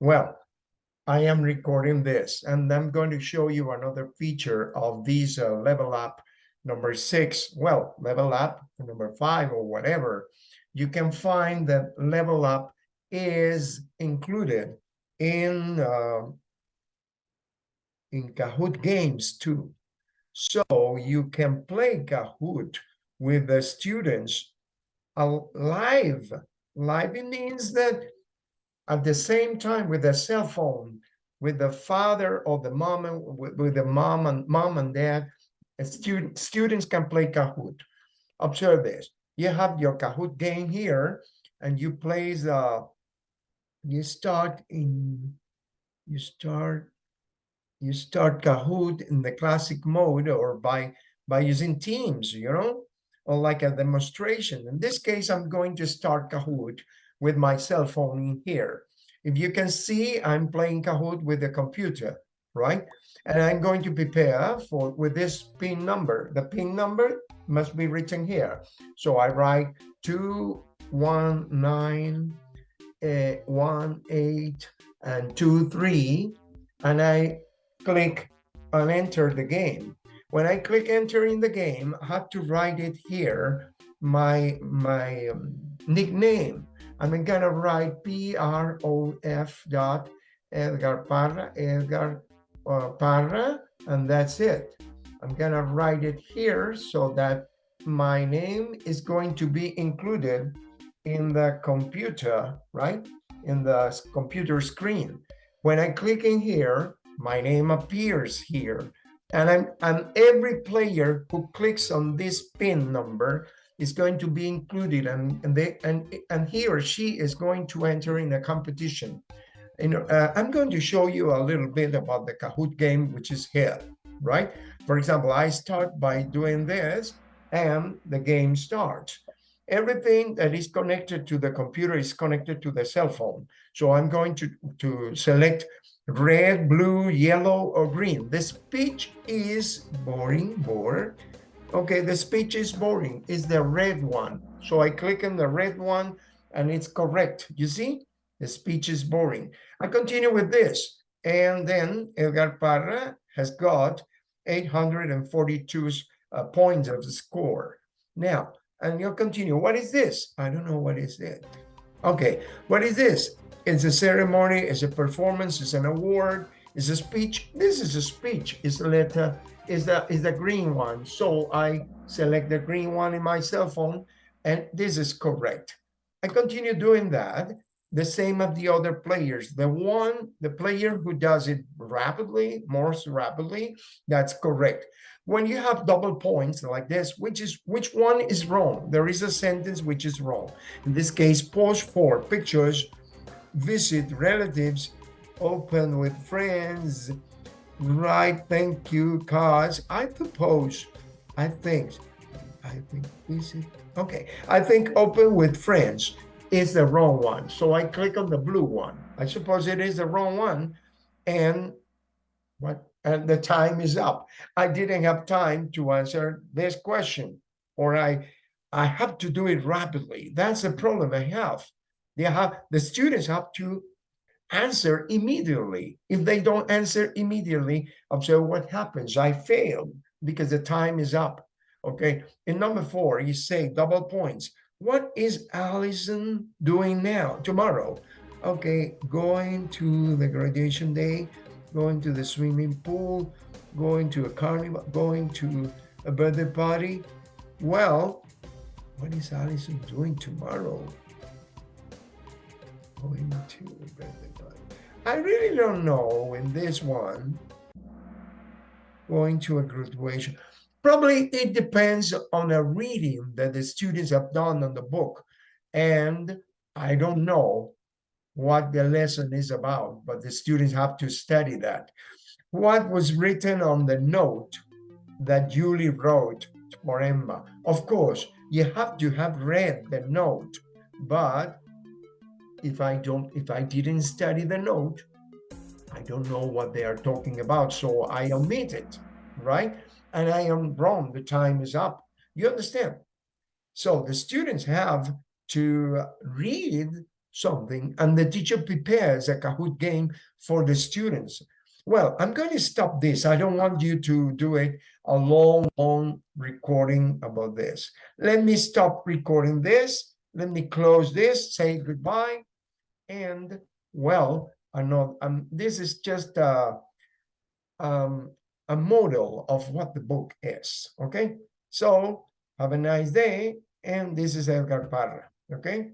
Well, I am recording this and I'm going to show you another feature of these uh, level up number six, well, level up number five or whatever. You can find that level up is included in uh, in Kahoot games too. So you can play Kahoot with the students live. Live means that at the same time with a cell phone, with the father or the mom, and with, with the mom and mom and dad, student, students can play Kahoot. Observe this. You have your Kahoot game here, and you play the, uh, you start in, you start, you start Kahoot in the classic mode or by, by using Teams, you know, or like a demonstration. In this case, I'm going to start Kahoot with my cell phone in here. If you can see, I'm playing Kahoot with the computer, right? And I'm going to prepare for with this pin number. The pin number must be written here. So I write two, one, nine, uh, one, eight, and two, three, and I click and enter the game. When I click enter in the game, I have to write it here, my, my um, nickname. I'm gonna write P-R-O-F dot Edgar Parra, Edgar uh, Parra, and that's it. I'm gonna write it here so that my name is going to be included in the computer, right? In the computer screen. When I click in here, my name appears here. And I'm and every player who clicks on this pin number is going to be included and and they and and he or she is going to enter in a competition. And uh, i'm going to show you a little bit about the kahoot game which is here right? For example i start by doing this and the game starts. Everything that is connected to the computer is connected to the cell phone. So i'm going to to select red blue yellow or green. The speech is boring bored okay, the speech is boring, it's the red one. So I click on the red one and it's correct. You see, the speech is boring. I continue with this. And then Edgar Parra has got 842 uh, points of the score. Now, and you'll continue. What is this? I don't know what is it. Okay, what is this? It's a ceremony, it's a performance, it's an award, it's a speech. This is a speech. It's a letter is the is the green one. So I select the green one in my cell phone, and this is correct. I continue doing that, the same of the other players. The one, the player who does it rapidly, more rapidly, that's correct. When you have double points like this, which is which one is wrong? There is a sentence which is wrong. In this case, post for pictures, visit relatives, open with friends, Right, thank you, cause I propose, I think, I think, is it? Okay, I think open with friends is the wrong one. So I click on the blue one. I suppose it is the wrong one. And what? And the time is up. I didn't have time to answer this question, or I, I have to do it rapidly. That's the problem I have. They have the students have to answer immediately. If they don't answer immediately, observe what happens. I failed because the time is up. Okay. In number four, you say double points. What is Allison doing now, tomorrow? Okay, going to the graduation day, going to the swimming pool, going to a carnival, going to a birthday party. Well, what is Allison doing tomorrow? I really don't know in this one, going to a graduation. Probably it depends on a reading that the students have done on the book. And I don't know what the lesson is about, but the students have to study that. What was written on the note that Julie wrote for Emma? Of course, you have to have read the note, but if I don't, if I didn't study the note, I don't know what they are talking about, so I omit it, right? And I am wrong, the time is up. You understand? So the students have to read something and the teacher prepares a Kahoot game for the students. Well, I'm going to stop this. I don't want you to do it a long, long recording about this. Let me stop recording this. Let me close this, say goodbye. And well, know um, this is just a, um, a model of what the book is. Okay. So have a nice day. And this is Edgar Parra. Okay.